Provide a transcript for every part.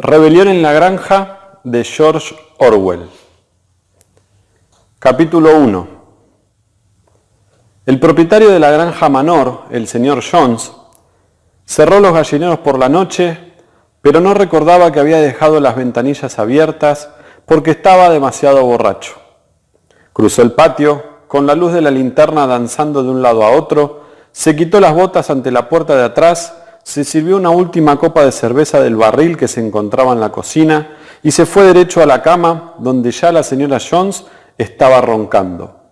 Rebelión en la granja de George Orwell. Capítulo 1. El propietario de la granja Manor, el señor Jones, cerró los gallineros por la noche, pero no recordaba que había dejado las ventanillas abiertas porque estaba demasiado borracho. Cruzó el patio, con la luz de la linterna danzando de un lado a otro, se quitó las botas ante la puerta de atrás, se sirvió una última copa de cerveza del barril que se encontraba en la cocina y se fue derecho a la cama donde ya la señora Jones estaba roncando.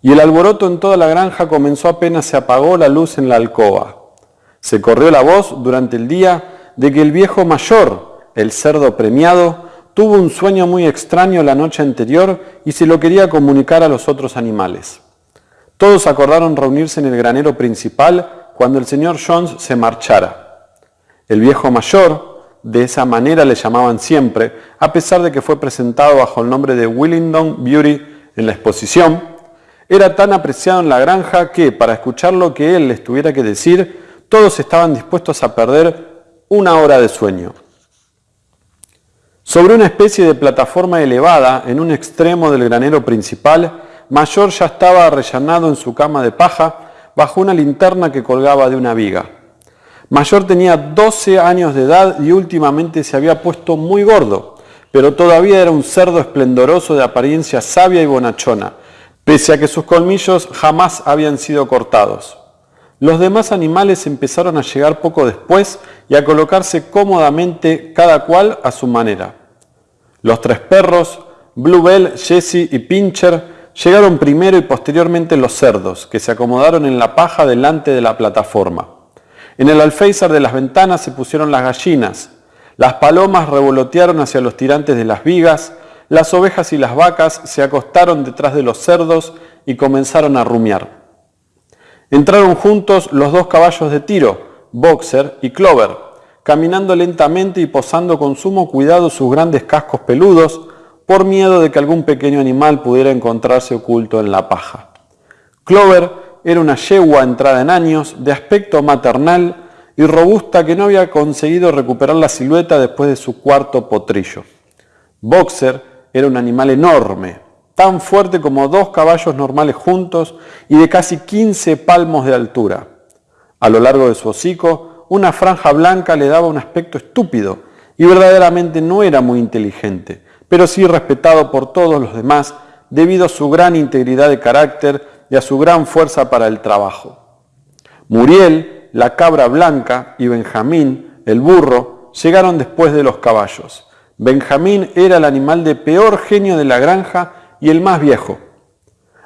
Y el alboroto en toda la granja comenzó apenas se apagó la luz en la alcoba. Se corrió la voz durante el día de que el viejo mayor, el cerdo premiado, tuvo un sueño muy extraño la noche anterior y se lo quería comunicar a los otros animales. Todos acordaron reunirse en el granero principal cuando el señor Jones se marchara. El viejo mayor, de esa manera le llamaban siempre, a pesar de que fue presentado bajo el nombre de Willingdon Beauty en la exposición, era tan apreciado en la granja que, para escuchar lo que él les tuviera que decir, todos estaban dispuestos a perder una hora de sueño. Sobre una especie de plataforma elevada en un extremo del granero principal, Mayor ya estaba arrellanado en su cama de paja, bajo una linterna que colgaba de una viga. Mayor tenía 12 años de edad y últimamente se había puesto muy gordo, pero todavía era un cerdo esplendoroso de apariencia sabia y bonachona, pese a que sus colmillos jamás habían sido cortados. Los demás animales empezaron a llegar poco después y a colocarse cómodamente cada cual a su manera. Los tres perros, Bluebell, Jessie y Pincher, Llegaron primero y posteriormente los cerdos, que se acomodaron en la paja delante de la plataforma. En el alféizar de las ventanas se pusieron las gallinas. Las palomas revolotearon hacia los tirantes de las vigas. Las ovejas y las vacas se acostaron detrás de los cerdos y comenzaron a rumiar. Entraron juntos los dos caballos de tiro, Boxer y Clover, caminando lentamente y posando con sumo cuidado sus grandes cascos peludos, por miedo de que algún pequeño animal pudiera encontrarse oculto en la paja. Clover era una yegua entrada en años, de aspecto maternal y robusta que no había conseguido recuperar la silueta después de su cuarto potrillo. Boxer era un animal enorme, tan fuerte como dos caballos normales juntos y de casi 15 palmos de altura. A lo largo de su hocico, una franja blanca le daba un aspecto estúpido y verdaderamente no era muy inteligente, pero sí respetado por todos los demás debido a su gran integridad de carácter y a su gran fuerza para el trabajo. Muriel, la cabra blanca, y Benjamín, el burro, llegaron después de los caballos. Benjamín era el animal de peor genio de la granja y el más viejo.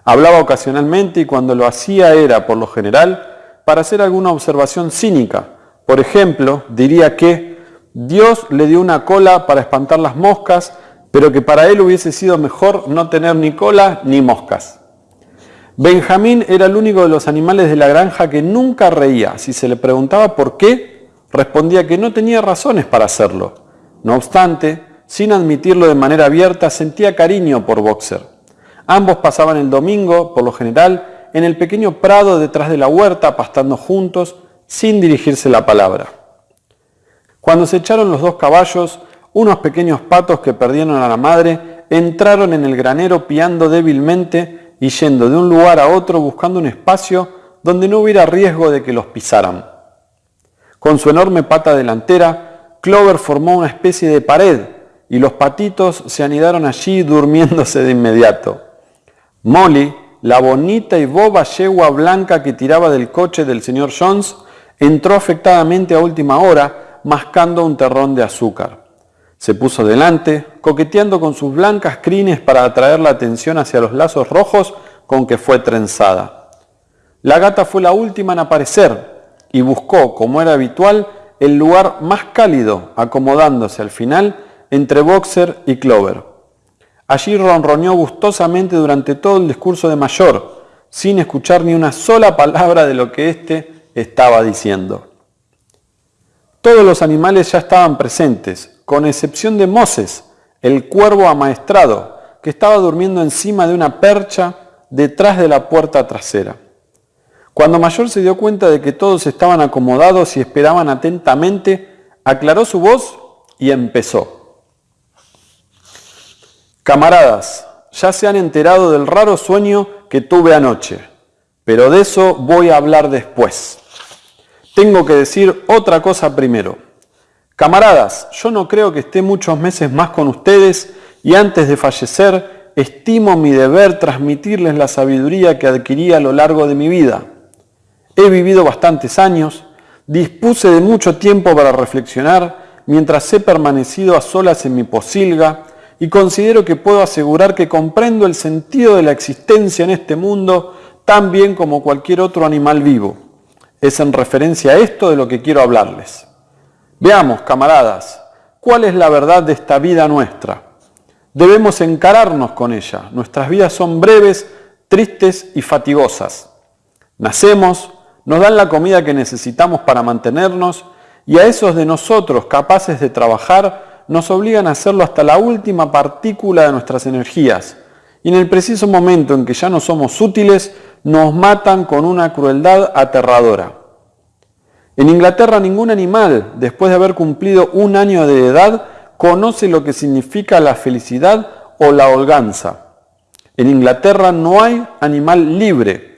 Hablaba ocasionalmente y cuando lo hacía era, por lo general, para hacer alguna observación cínica. Por ejemplo, diría que Dios le dio una cola para espantar las moscas pero que para él hubiese sido mejor no tener ni cola ni moscas. Benjamín era el único de los animales de la granja que nunca reía. Si se le preguntaba por qué, respondía que no tenía razones para hacerlo. No obstante, sin admitirlo de manera abierta, sentía cariño por Boxer. Ambos pasaban el domingo, por lo general, en el pequeño prado detrás de la huerta, pastando juntos, sin dirigirse la palabra. Cuando se echaron los dos caballos, unos pequeños patos que perdieron a la madre entraron en el granero piando débilmente y yendo de un lugar a otro buscando un espacio donde no hubiera riesgo de que los pisaran. Con su enorme pata delantera, Clover formó una especie de pared y los patitos se anidaron allí durmiéndose de inmediato. Molly, la bonita y boba yegua blanca que tiraba del coche del señor Jones, entró afectadamente a última hora mascando un terrón de azúcar. Se puso delante, coqueteando con sus blancas crines para atraer la atención hacia los lazos rojos con que fue trenzada. La gata fue la última en aparecer y buscó, como era habitual, el lugar más cálido, acomodándose al final entre Boxer y Clover. Allí ronroneó gustosamente durante todo el discurso de Mayor, sin escuchar ni una sola palabra de lo que éste estaba diciendo. Todos los animales ya estaban presentes, con excepción de Moses, el cuervo amaestrado, que estaba durmiendo encima de una percha detrás de la puerta trasera. Cuando Mayor se dio cuenta de que todos estaban acomodados y esperaban atentamente, aclaró su voz y empezó. Camaradas, ya se han enterado del raro sueño que tuve anoche, pero de eso voy a hablar después. Tengo que decir otra cosa primero. Camaradas, yo no creo que esté muchos meses más con ustedes y antes de fallecer estimo mi deber transmitirles la sabiduría que adquirí a lo largo de mi vida. He vivido bastantes años, dispuse de mucho tiempo para reflexionar mientras he permanecido a solas en mi posilga y considero que puedo asegurar que comprendo el sentido de la existencia en este mundo tan bien como cualquier otro animal vivo. Es en referencia a esto de lo que quiero hablarles. Veamos, camaradas, cuál es la verdad de esta vida nuestra. Debemos encararnos con ella. Nuestras vidas son breves, tristes y fatigosas. Nacemos, nos dan la comida que necesitamos para mantenernos y a esos de nosotros capaces de trabajar nos obligan a hacerlo hasta la última partícula de nuestras energías. Y en el preciso momento en que ya no somos útiles, nos matan con una crueldad aterradora. En Inglaterra ningún animal, después de haber cumplido un año de edad, conoce lo que significa la felicidad o la holganza. En Inglaterra no hay animal libre.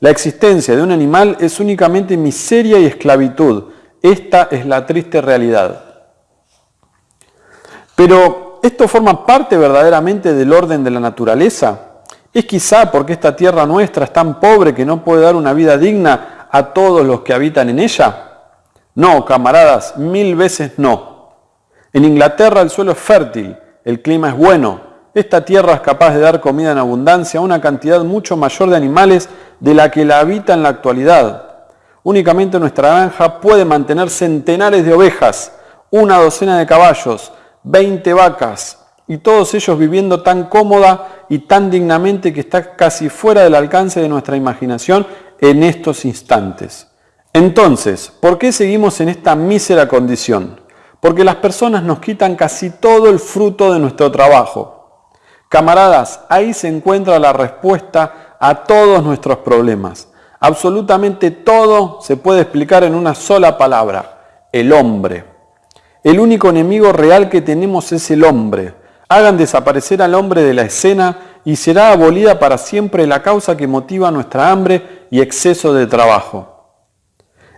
La existencia de un animal es únicamente miseria y esclavitud. Esta es la triste realidad. Pero ¿esto forma parte verdaderamente del orden de la naturaleza? ¿Es quizá porque esta tierra nuestra es tan pobre que no puede dar una vida digna a todos los que habitan en ella? No, camaradas, mil veces no. En Inglaterra el suelo es fértil, el clima es bueno, esta tierra es capaz de dar comida en abundancia a una cantidad mucho mayor de animales de la que la habita en la actualidad. Únicamente nuestra granja puede mantener centenares de ovejas, una docena de caballos, 20 vacas, y todos ellos viviendo tan cómoda y tan dignamente que está casi fuera del alcance de nuestra imaginación en estos instantes. Entonces, ¿por qué seguimos en esta mísera condición? Porque las personas nos quitan casi todo el fruto de nuestro trabajo. Camaradas, ahí se encuentra la respuesta a todos nuestros problemas. Absolutamente todo se puede explicar en una sola palabra, el hombre. El único enemigo real que tenemos es el hombre. Hagan desaparecer al hombre de la escena y será abolida para siempre la causa que motiva nuestra hambre y exceso de trabajo.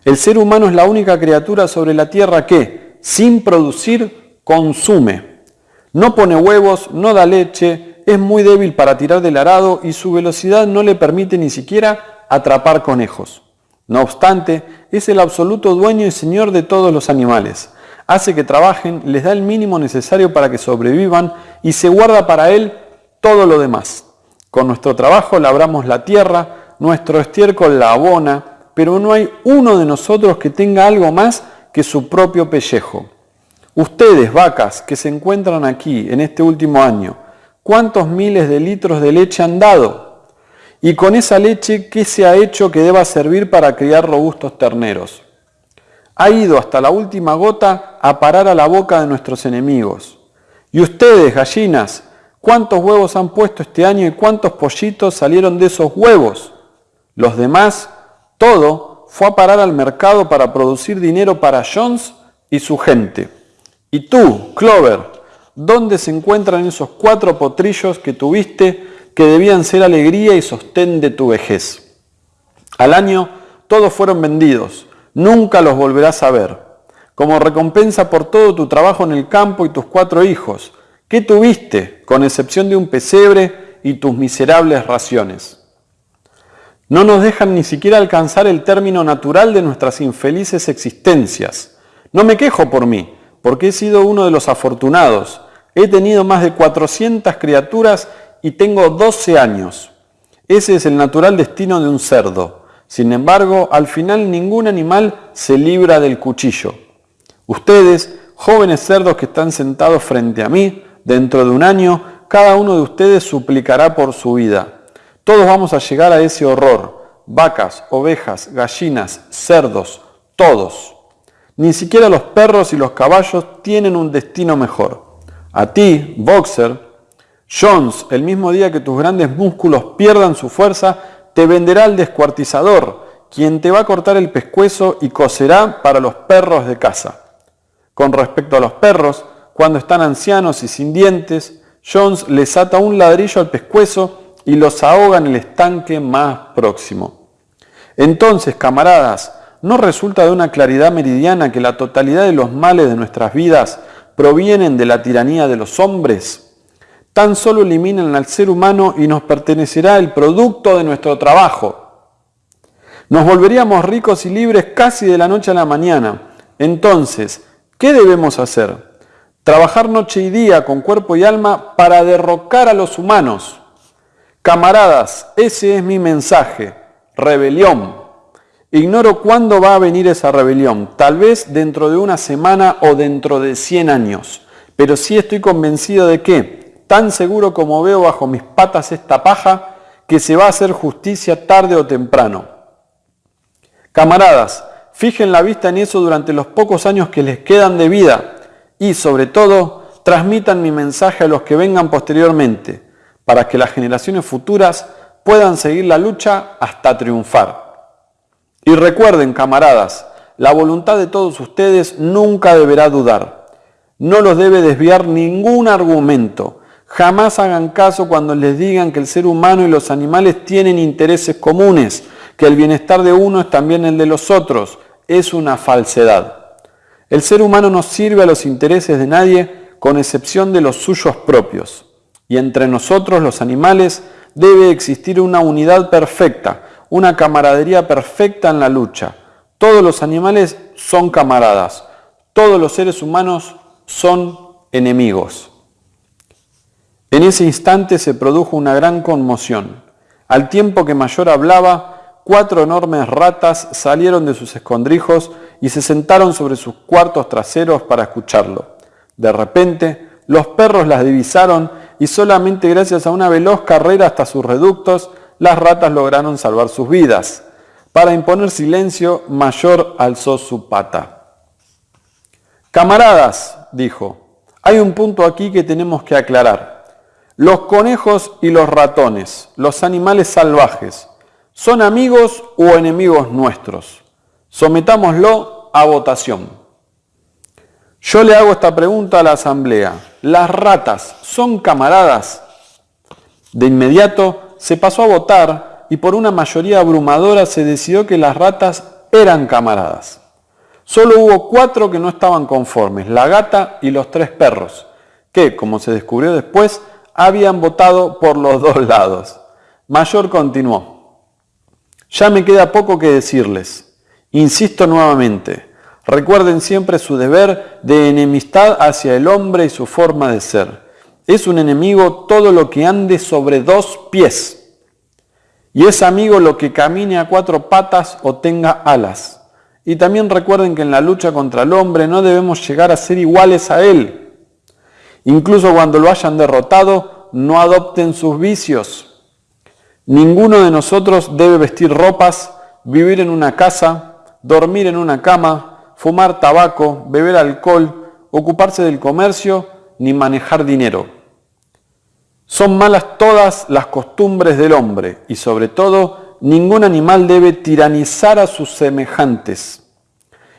El ser humano es la única criatura sobre la tierra que, sin producir, consume. No pone huevos, no da leche, es muy débil para tirar del arado y su velocidad no le permite ni siquiera atrapar conejos. No obstante, es el absoluto dueño y señor de todos los animales hace que trabajen, les da el mínimo necesario para que sobrevivan y se guarda para él todo lo demás. Con nuestro trabajo labramos la tierra, nuestro estiércol la abona, pero no hay uno de nosotros que tenga algo más que su propio pellejo. Ustedes, vacas, que se encuentran aquí en este último año, ¿cuántos miles de litros de leche han dado? Y con esa leche, ¿qué se ha hecho que deba servir para criar robustos terneros? ha ido hasta la última gota a parar a la boca de nuestros enemigos. Y ustedes, gallinas, ¿cuántos huevos han puesto este año y cuántos pollitos salieron de esos huevos? Los demás, todo, fue a parar al mercado para producir dinero para Jones y su gente. Y tú, Clover, ¿dónde se encuentran esos cuatro potrillos que tuviste que debían ser alegría y sostén de tu vejez? Al año todos fueron vendidos nunca los volverás a ver. Como recompensa por todo tu trabajo en el campo y tus cuatro hijos, ¿qué tuviste, con excepción de un pesebre y tus miserables raciones? No nos dejan ni siquiera alcanzar el término natural de nuestras infelices existencias. No me quejo por mí, porque he sido uno de los afortunados. He tenido más de 400 criaturas y tengo 12 años. Ese es el natural destino de un cerdo. Sin embargo, al final ningún animal se libra del cuchillo. Ustedes, jóvenes cerdos que están sentados frente a mí, dentro de un año, cada uno de ustedes suplicará por su vida. Todos vamos a llegar a ese horror. Vacas, ovejas, gallinas, cerdos, todos. Ni siquiera los perros y los caballos tienen un destino mejor. A ti, boxer, Jones, el mismo día que tus grandes músculos pierdan su fuerza, te venderá al descuartizador, quien te va a cortar el pescuezo y cocerá para los perros de casa. Con respecto a los perros, cuando están ancianos y sin dientes, Jones les ata un ladrillo al pescuezo y los ahoga en el estanque más próximo. Entonces, camaradas, ¿no resulta de una claridad meridiana que la totalidad de los males de nuestras vidas provienen de la tiranía de los hombres? Tan solo eliminan al ser humano y nos pertenecerá el producto de nuestro trabajo. Nos volveríamos ricos y libres casi de la noche a la mañana. Entonces, ¿qué debemos hacer? Trabajar noche y día con cuerpo y alma para derrocar a los humanos. Camaradas, ese es mi mensaje. Rebelión. Ignoro cuándo va a venir esa rebelión, tal vez dentro de una semana o dentro de 100 años, pero sí estoy convencido de que, tan seguro como veo bajo mis patas esta paja, que se va a hacer justicia tarde o temprano. Camaradas, fijen la vista en eso durante los pocos años que les quedan de vida y, sobre todo, transmitan mi mensaje a los que vengan posteriormente, para que las generaciones futuras puedan seguir la lucha hasta triunfar. Y recuerden, camaradas, la voluntad de todos ustedes nunca deberá dudar. No los debe desviar ningún argumento. Jamás hagan caso cuando les digan que el ser humano y los animales tienen intereses comunes, que el bienestar de uno es también el de los otros. Es una falsedad. El ser humano no sirve a los intereses de nadie con excepción de los suyos propios. Y entre nosotros, los animales, debe existir una unidad perfecta, una camaradería perfecta en la lucha. Todos los animales son camaradas, todos los seres humanos son enemigos. En ese instante se produjo una gran conmoción. Al tiempo que Mayor hablaba, cuatro enormes ratas salieron de sus escondrijos y se sentaron sobre sus cuartos traseros para escucharlo. De repente, los perros las divisaron y solamente gracias a una veloz carrera hasta sus reductos, las ratas lograron salvar sus vidas. Para imponer silencio, Mayor alzó su pata. Camaradas, dijo, hay un punto aquí que tenemos que aclarar. Los conejos y los ratones, los animales salvajes, ¿son amigos o enemigos nuestros? Sometámoslo a votación. Yo le hago esta pregunta a la asamblea. ¿Las ratas son camaradas? De inmediato se pasó a votar y por una mayoría abrumadora se decidió que las ratas eran camaradas. Solo hubo cuatro que no estaban conformes, la gata y los tres perros, que, como se descubrió después, habían votado por los dos lados. Mayor continuó. Ya me queda poco que decirles. Insisto nuevamente, recuerden siempre su deber de enemistad hacia el hombre y su forma de ser. Es un enemigo todo lo que ande sobre dos pies. Y es amigo lo que camine a cuatro patas o tenga alas. Y también recuerden que en la lucha contra el hombre no debemos llegar a ser iguales a él. Incluso cuando lo hayan derrotado, no adopten sus vicios. Ninguno de nosotros debe vestir ropas, vivir en una casa, dormir en una cama, fumar tabaco, beber alcohol, ocuparse del comercio ni manejar dinero. Son malas todas las costumbres del hombre y sobre todo ningún animal debe tiranizar a sus semejantes.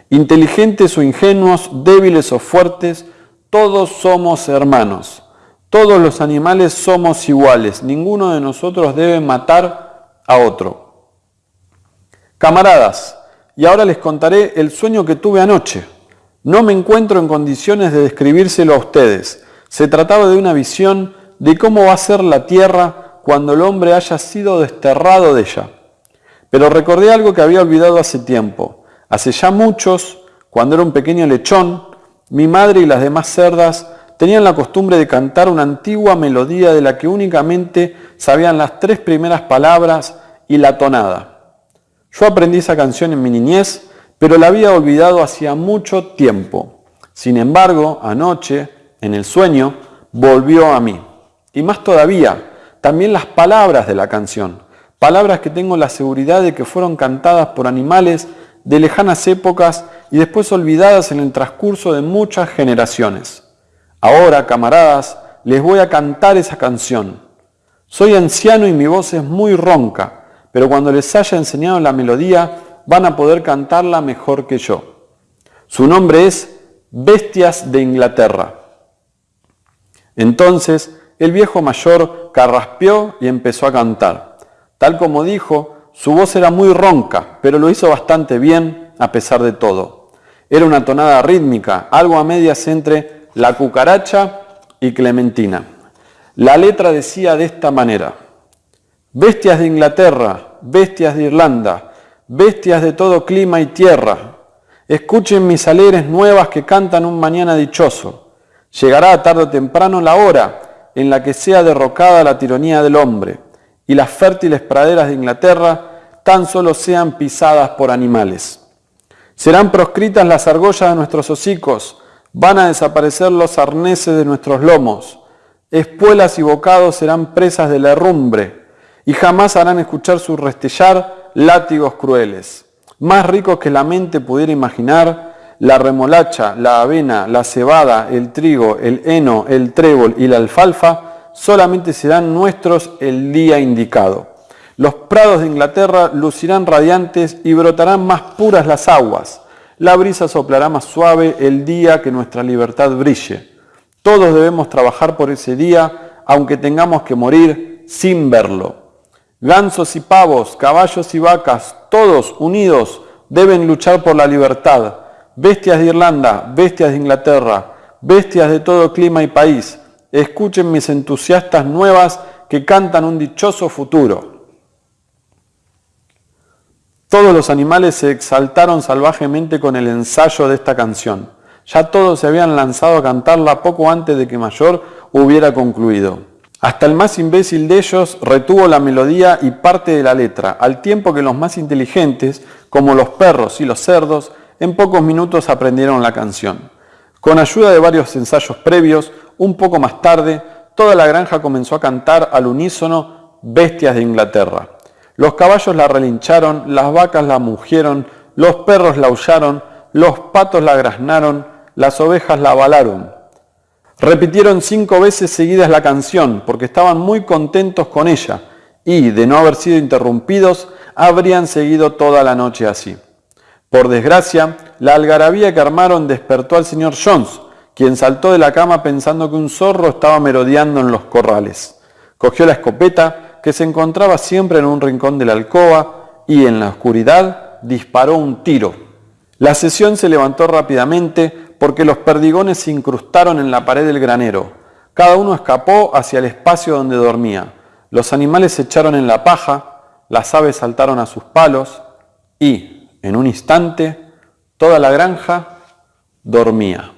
Inteligentes o ingenuos, débiles o fuertes, todos somos hermanos. Todos los animales somos iguales. Ninguno de nosotros debe matar a otro. Camaradas, y ahora les contaré el sueño que tuve anoche. No me encuentro en condiciones de describírselo a ustedes. Se trataba de una visión de cómo va a ser la tierra cuando el hombre haya sido desterrado de ella. Pero recordé algo que había olvidado hace tiempo. Hace ya muchos, cuando era un pequeño lechón, mi madre y las demás cerdas tenían la costumbre de cantar una antigua melodía de la que únicamente sabían las tres primeras palabras y la tonada. Yo aprendí esa canción en mi niñez pero la había olvidado hacía mucho tiempo. Sin embargo, anoche, en el sueño, volvió a mí. Y más todavía, también las palabras de la canción, palabras que tengo la seguridad de que fueron cantadas por animales de lejanas épocas y después olvidadas en el transcurso de muchas generaciones. Ahora, camaradas, les voy a cantar esa canción. Soy anciano y mi voz es muy ronca, pero cuando les haya enseñado la melodía, van a poder cantarla mejor que yo. Su nombre es bestias de Inglaterra. Entonces el viejo mayor carraspeó y empezó a cantar. Tal como dijo, su voz era muy ronca, pero lo hizo bastante bien a pesar de todo. Era una tonada rítmica, algo a medias entre la cucaracha y Clementina. La letra decía de esta manera, bestias de Inglaterra, bestias de Irlanda, bestias de todo clima y tierra, escuchen mis alegres nuevas que cantan un mañana dichoso. Llegará tarde o temprano la hora en la que sea derrocada la tiranía del hombre y las fértiles praderas de Inglaterra tan solo sean pisadas por animales. Serán proscritas las argollas de nuestros hocicos, van a desaparecer los arneses de nuestros lomos, espuelas y bocados serán presas de la herrumbre, y jamás harán escuchar su restellar látigos crueles. Más ricos que la mente pudiera imaginar, la remolacha, la avena, la cebada, el trigo, el heno, el trébol y la alfalfa solamente serán nuestros el día indicado. Los prados de Inglaterra lucirán radiantes y brotarán más puras las aguas. La brisa soplará más suave el día que nuestra libertad brille. Todos debemos trabajar por ese día, aunque tengamos que morir sin verlo. Gansos y pavos, caballos y vacas, todos unidos deben luchar por la libertad. Bestias de Irlanda, bestias de Inglaterra, bestias de todo clima y país, escuchen mis entusiastas nuevas que cantan un dichoso futuro. Todos los animales se exaltaron salvajemente con el ensayo de esta canción. Ya todos se habían lanzado a cantarla poco antes de que Mayor hubiera concluido. Hasta el más imbécil de ellos retuvo la melodía y parte de la letra, al tiempo que los más inteligentes, como los perros y los cerdos, en pocos minutos aprendieron la canción. Con ayuda de varios ensayos previos, un poco más tarde, toda la granja comenzó a cantar al unísono Bestias de Inglaterra. Los caballos la relincharon, las vacas la mugieron, los perros la aullaron, los patos la graznaron, las ovejas la balaron. Repitieron cinco veces seguidas la canción porque estaban muy contentos con ella y, de no haber sido interrumpidos, habrían seguido toda la noche así. Por desgracia, la algarabía que armaron despertó al señor Jones, quien saltó de la cama pensando que un zorro estaba merodeando en los corrales. Cogió la escopeta, que se encontraba siempre en un rincón de la alcoba y en la oscuridad disparó un tiro. La sesión se levantó rápidamente porque los perdigones se incrustaron en la pared del granero. Cada uno escapó hacia el espacio donde dormía. Los animales se echaron en la paja, las aves saltaron a sus palos y, en un instante, toda la granja dormía.